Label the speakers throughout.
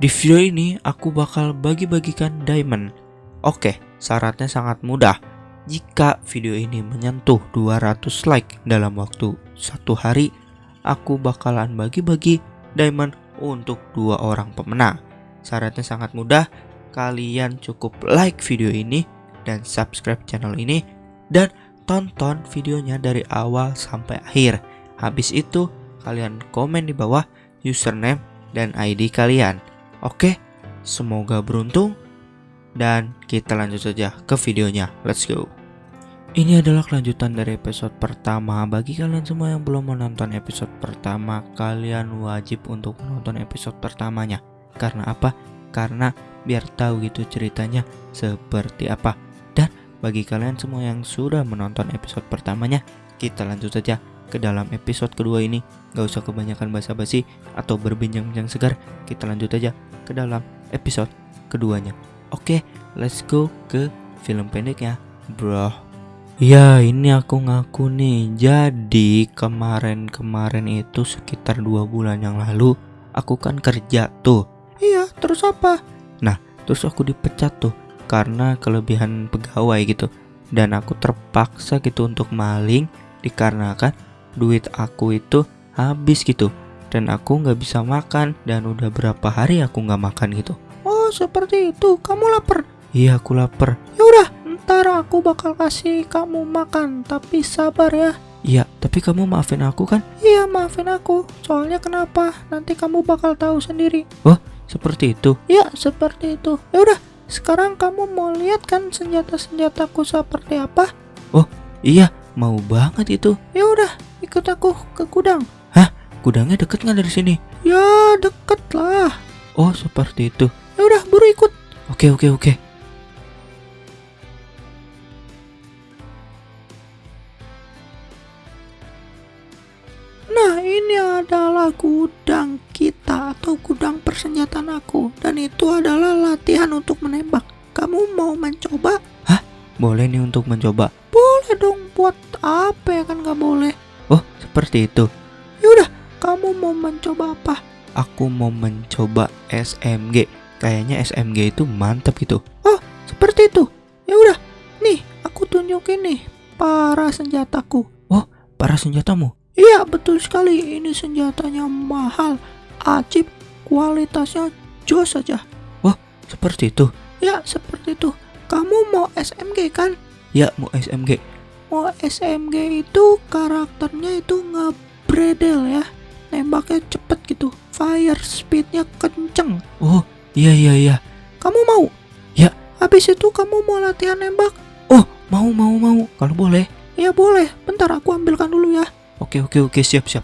Speaker 1: Di video ini aku bakal bagi-bagikan diamond. Oke, syaratnya sangat mudah. Jika video ini menyentuh 200 like dalam waktu satu hari, aku bakalan bagi-bagi diamond untuk dua orang pemenang. Syaratnya sangat mudah, kalian cukup like video ini dan subscribe channel ini dan tonton videonya dari awal sampai akhir. Habis itu, kalian komen di bawah username dan ID kalian. Oke, semoga beruntung dan kita lanjut saja ke videonya. Let's go. Ini adalah kelanjutan dari episode pertama. Bagi kalian semua yang belum menonton episode pertama, kalian wajib untuk menonton episode pertamanya. Karena apa? Karena biar tahu gitu ceritanya seperti apa. Bagi kalian semua yang sudah menonton episode pertamanya, kita lanjut saja ke dalam episode kedua ini. Gak usah kebanyakan basa-basi atau berbincang-bincang segar, kita lanjut aja ke dalam episode keduanya. Oke, let's go ke film pendeknya, bro. Ya, ini aku ngaku nih. Jadi kemarin-kemarin itu sekitar dua bulan yang lalu, aku kan kerja tuh. Iya, terus apa? Nah, terus aku dipecat tuh karena kelebihan pegawai gitu dan aku terpaksa gitu untuk maling dikarenakan duit aku itu habis gitu dan aku nggak bisa makan dan udah berapa hari aku nggak makan gitu oh seperti itu kamu lapar iya aku lapar ya udah ntar aku bakal kasih kamu makan tapi sabar ya Iya, tapi kamu maafin aku kan? Iya, maafin aku. Soalnya kenapa? Nanti kamu bakal tahu sendiri. Oh, seperti itu? Iya, seperti itu. Ya udah, sekarang kamu mau lihat kan senjata-senjataku seperti apa? Oh, iya, mau banget itu. Ya udah, ikut aku ke gudang. Gudangnya deket nggak dari sini? Ya, deket lah. Oh, seperti itu. Ya udah, buru ikut. Oke, oke, oke. Nah, ini adalah gudang kita atau gudang persenjataan aku dan itu adalah latihan untuk menembak. Kamu mau mencoba? Hah? Boleh nih untuk mencoba? Boleh dong. Buat apa ya kan nggak boleh? Oh, seperti itu. Kamu mau mencoba apa? Aku mau mencoba SMG. Kayaknya SMG itu mantap gitu. Oh, seperti itu. Ya udah, nih aku tunjukin nih para senjataku. Oh, para senjatamu? Iya, betul sekali. Ini senjatanya mahal ajib, kualitasnya jos saja. Wah, seperti itu? Ya, seperti itu. Kamu mau SMG kan? Ya, mau SMG. Mau SMG itu karakternya itu ngebredel ya. Nembaknya cepet gitu. Fire speednya kenceng. Oh, iya iya iya. Kamu mau? Ya, habis itu kamu mau latihan nembak? Oh, mau mau mau. Kalau boleh. Ya boleh. Bentar aku ambilkan dulu ya. Oke oke oke siap siap.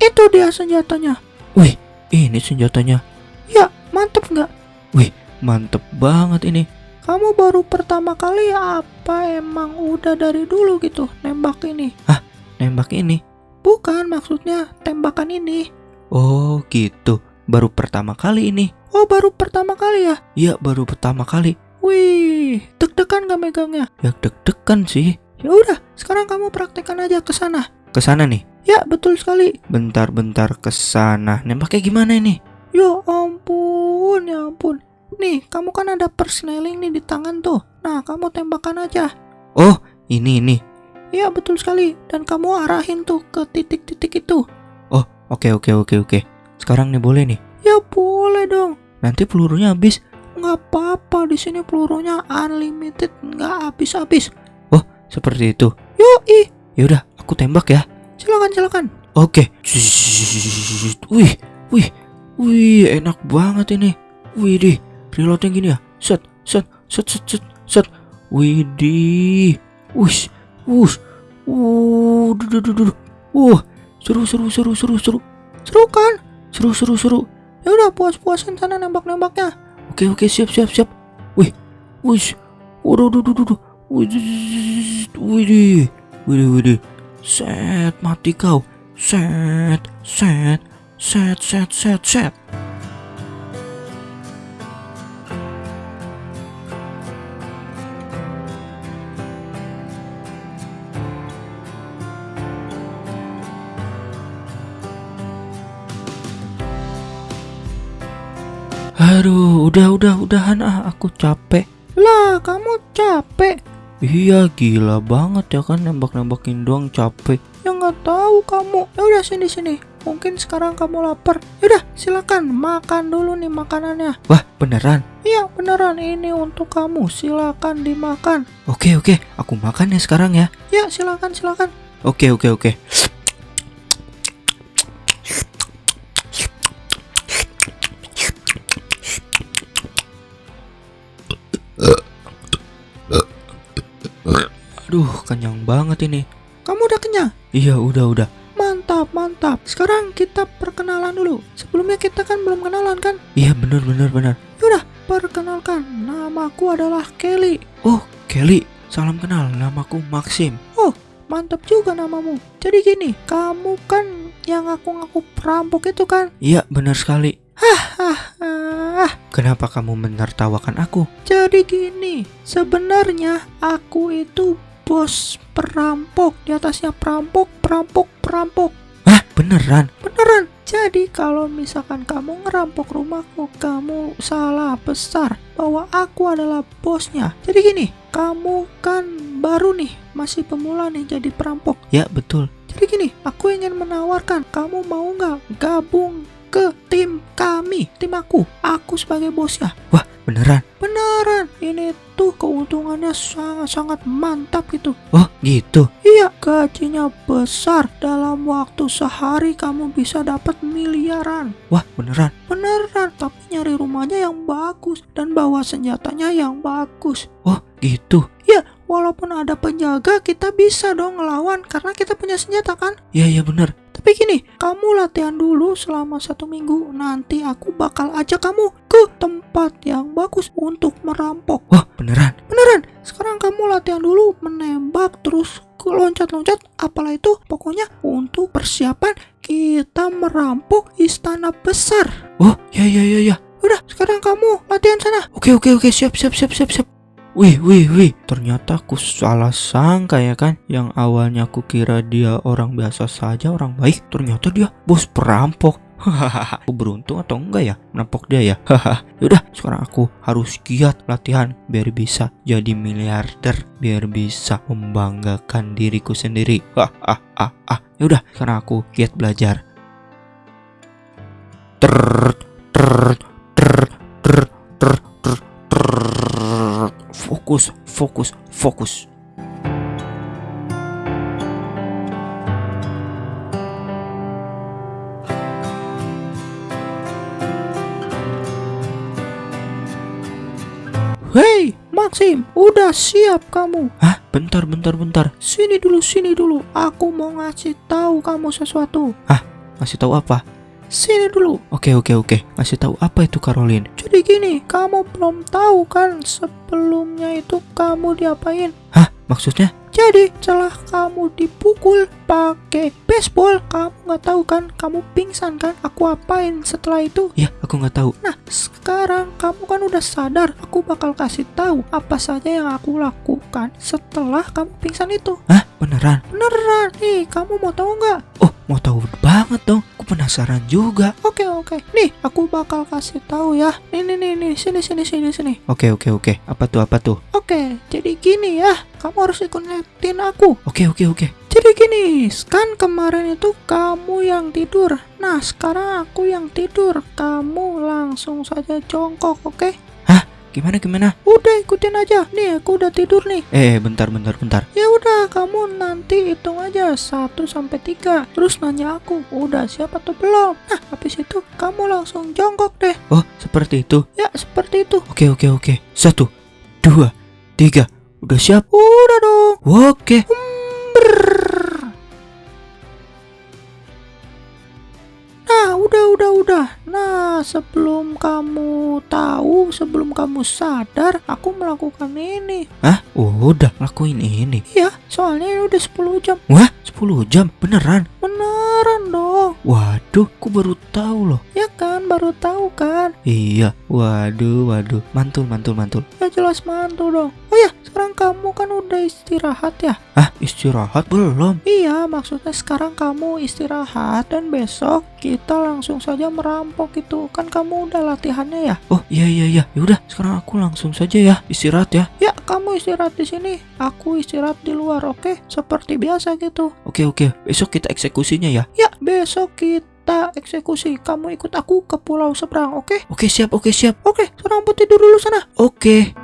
Speaker 1: Itu dia senjatanya. Wih, ini senjatanya. Ya, mantep nggak? Wih, mantep banget ini. Kamu baru pertama kali apa emang udah dari dulu gitu nembak ini? Hah, nembak ini? Bukan, maksudnya tembakan ini. Oh, gitu. Baru pertama kali ini. Oh, baru pertama kali ya? Iya, baru pertama kali. Wih, deg-degan gak megangnya? Ya deg-degan sih. Ya udah, sekarang kamu praktekkan aja ke sana. Ke sana nih. Ya, betul sekali. Bentar-bentar ke sana. Nembaknya gimana ini? Ya ampun, ya ampun. Nih, kamu kan ada persneling nih di tangan tuh. Nah, kamu tembakan aja. Oh, ini ini. Ya, betul sekali. Dan kamu arahin tuh ke titik-titik itu. Oh, oke oke oke oke. Sekarang nih boleh nih. Ya boleh dong. Nanti pelurunya habis. Nggak apa-apa di sini pelurunya unlimited, nggak habis-habis. Oh, seperti itu. Yoi. Yaudah, aku tembak ya. Silakan, silakan. Oke. Wih, wih, wih, enak banget ini. Wih, deh, reloadnya gini ya. Set, set, set, set, set, set. Wih, wush, wuh, duh, duh, seru, seru, seru, seru, seru. Seru kan? Seru, seru, seru. Ya udah puas-puasin sana nembak-nembaknya. Oke, oke, siap, siap, siap. Wih, wush, waduh, duh, duh, duh, Wih, wih, wih, wih, wih, Set, mati kau. Set, set, set, set, set, set. Aduh, udah, udah, udahan ah, aku capek.
Speaker 2: Lah, kamu capek.
Speaker 1: Iya, gila banget ya kan nembak-nembakin doang capek.
Speaker 2: Ya nggak tahu kamu. Ya udah sini sini. Mungkin sekarang kamu lapar. Yaudah, silakan makan dulu nih makanannya.
Speaker 1: Wah, beneran?
Speaker 2: Iya, beneran ini untuk kamu. Silakan dimakan.
Speaker 1: Oke, oke, aku makan ya sekarang ya.
Speaker 2: Ya, silakan silakan.
Speaker 1: Oke, oke, oke. Aduh, kenyang banget ini.
Speaker 2: Kamu udah kenyang?
Speaker 1: Iya, udah, udah.
Speaker 2: Mantap, mantap. Sekarang kita perkenalan dulu. Sebelumnya kita kan belum kenalan kan?
Speaker 1: Iya, bener, bener, bener.
Speaker 2: Yaudah, perkenalkan. Namaku adalah Kelly.
Speaker 1: Oh, Kelly. Salam kenal, namaku Maxim.
Speaker 2: Mantap juga namamu. Jadi gini, kamu kan yang ngaku-ngaku perampok itu kan?
Speaker 1: Iya, benar sekali.
Speaker 2: Ah,
Speaker 1: Kenapa kamu menertawakan aku?
Speaker 2: jadi gini. Sebenarnya aku itu bos perampok. Di atasnya perampok, perampok, perampok.
Speaker 1: Hah, beneran?
Speaker 2: Beneran. Jadi kalau misalkan kamu ngerampok rumahku, kamu salah besar bahwa aku adalah bosnya. Jadi gini, kamu kan baru nih, masih pemula nih jadi perampok.
Speaker 1: Ya, betul.
Speaker 2: Jadi gini, aku ingin menawarkan, kamu mau nggak gabung ke tim kami, tim aku, aku sebagai bosnya.
Speaker 1: Wah, beneran?
Speaker 2: Beneran, ini tuh keuntungannya sangat-sangat mantap gitu.
Speaker 1: Oh, gitu.
Speaker 2: Iya, gajinya besar. Dalam waktu sehari kamu bisa dapat miliaran.
Speaker 1: Wah, beneran?
Speaker 2: Beneran, tapi nyari rumahnya yang bagus dan bawa senjatanya yang bagus.
Speaker 1: Oh, gitu.
Speaker 2: Walaupun ada penjaga, kita bisa dong ngelawan karena kita punya senjata kan?
Speaker 1: Iya, iya bener.
Speaker 2: Tapi gini, kamu latihan dulu selama satu minggu. Nanti aku bakal ajak kamu ke tempat yang bagus untuk merampok.
Speaker 1: Wah, beneran?
Speaker 2: Beneran, sekarang kamu latihan dulu menembak terus ke loncat-loncat. Apalah itu, pokoknya untuk persiapan kita merampok istana besar.
Speaker 1: Oh, ya, ya, ya, ya.
Speaker 2: Udah, sekarang kamu latihan sana.
Speaker 1: Oke, oke, oke. Siap, siap, siap, siap, siap. Wih, wih, wih. Ternyata aku salah sangka ya kan. Yang awalnya aku kira dia orang biasa saja, orang baik. Ternyata dia bos perampok. Hahaha, aku beruntung atau enggak ya menampok dia ya? Hahaha. Yaudah, sekarang aku harus giat latihan biar bisa jadi miliarder, biar bisa membanggakan diriku sendiri. Ah, ah, ah, ah. Yaudah, sekarang aku giat belajar. Ter, ter, ter, ter, ter. Fokus, fokus.
Speaker 2: Hei, Maxim, udah siap kamu?
Speaker 1: Hah? Bentar, bentar, bentar.
Speaker 2: Sini dulu, sini dulu. Aku mau ngasih tahu kamu sesuatu.
Speaker 1: Masih tahu apa?
Speaker 2: Sini dulu.
Speaker 1: Oke, oke, oke. Masih tahu apa itu Caroline?
Speaker 2: Jadi gini, kamu belum tahu kan sebelumnya itu kamu diapain?
Speaker 1: Hah? Maksudnya?
Speaker 2: Jadi setelah kamu dipukul pakai baseball, kamu nggak tahu kan? Kamu pingsan kan? Aku apain setelah itu?
Speaker 1: Ya, aku nggak tahu.
Speaker 2: Nah, sekarang kamu kan udah sadar. Aku bakal kasih tahu apa saja yang aku lakukan setelah kamu pingsan itu.
Speaker 1: Hah? Beneran?
Speaker 2: Beneran nih, kamu mau tahu nggak?
Speaker 1: Oh, mau tahu banget dong. Aku penasaran juga.
Speaker 2: Oke oke, nih aku bakal kasih tahu ya. Nih nih nih nih, sini sini sini sini.
Speaker 1: Oke, oke, oke. Apa tuh? Apa tuh?
Speaker 2: Oke, jadi gini ya, kamu harus ikutin aku.
Speaker 1: Oke, oke, oke.
Speaker 2: Jadi gini, kan kemarin itu kamu yang tidur. Nah, sekarang aku yang tidur. Kamu langsung saja jongkok, oke?
Speaker 1: Gimana, gimana?
Speaker 2: Udah ikutin aja. Nih, aku udah tidur nih.
Speaker 1: Eh, bentar, bentar, bentar.
Speaker 2: Ya udah, kamu nanti hitung aja 1 sampai 3. Terus nanya aku, udah siap atau belum? Nah, habis itu kamu langsung jongkok deh.
Speaker 1: Oh, seperti itu.
Speaker 2: Ya, seperti itu.
Speaker 1: Oke, oke, oke. Satu, dua, tiga. Udah siap?
Speaker 2: Udah dong.
Speaker 1: Oke.
Speaker 2: Nah, sebelum kamu tahu, sebelum kamu sadar, aku melakukan ini.
Speaker 1: Hah? Udah lakuin ini.
Speaker 2: Iya, soalnya ini udah 10 jam.
Speaker 1: Wah, 10 jam. Beneran?
Speaker 2: Beneran dong.
Speaker 1: Waduh, aku baru tahu loh.
Speaker 2: Ya kan, kan baru tahu kan?
Speaker 1: Iya, waduh, waduh, mantul, mantul, mantul.
Speaker 2: Ya jelas mantul dong. Oh ya, sekarang kamu kan udah istirahat ya?
Speaker 1: Ah, istirahat belum?
Speaker 2: Iya, maksudnya sekarang kamu istirahat dan besok kita langsung saja merampok itu. Kan kamu udah latihannya ya?
Speaker 1: Oh, iya, iya, iya. Yaudah, sekarang aku langsung saja ya, istirahat ya.
Speaker 2: Ya, kamu istirahat di sini. Aku istirahat di luar, oke? Seperti biasa gitu.
Speaker 1: Oke, oke. Besok kita eksekusinya ya.
Speaker 2: Ya, besok kita eksekusi. Kamu ikut aku ke pulau seberang, oke?
Speaker 1: Oke, siap, oke, siap.
Speaker 2: Oke, sekarang putih tidur dulu sana.
Speaker 1: Oke.